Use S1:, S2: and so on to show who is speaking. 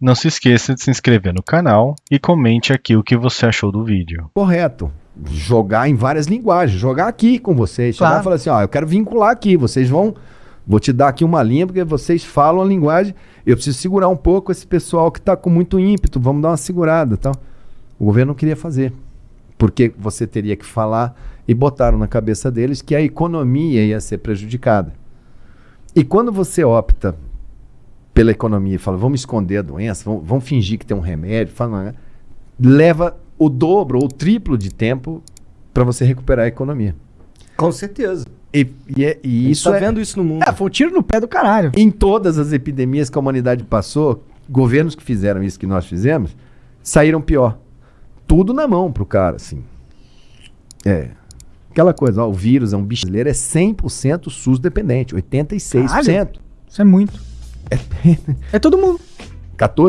S1: Não se esqueça de se inscrever no canal e comente aqui o que você achou do vídeo.
S2: Correto. Jogar em várias linguagens, jogar aqui com vocês. Chegar
S3: Claro.
S2: e falar assim, ó, eu quero vincular aqui, vocês vão. Vou te dar aqui uma linha, porque vocês falam a linguagem. Eu preciso segurar um pouco esse pessoal que está com muito ímpeto, vamos dar uma segurada tal. O governo não queria fazer. Porque você teria que falar e botaram na cabeça deles que a economia ia ser prejudicada. E quando você opta pela economia e fala, vamos esconder a doença, vamos, vamos fingir que tem um remédio, fala, né? leva o dobro ou o triplo de tempo para você recuperar a economia.
S4: Com certeza.
S2: E, e é- e
S4: Isso tá
S2: é,
S4: vendo isso no mundo.
S3: É, foi um tiro no pé do caralho.
S2: em todas as epidemias que a humanidade passou, governos que fizeram isso que nós fizemos, saíram pior. Tudo na mão pro cara, assim. É. Aquela coisa, ó, o vírus é um bicho brasileiro, é 100% SUS dependente, 86%.
S3: Isso é muito. É todo mundo.
S2: 14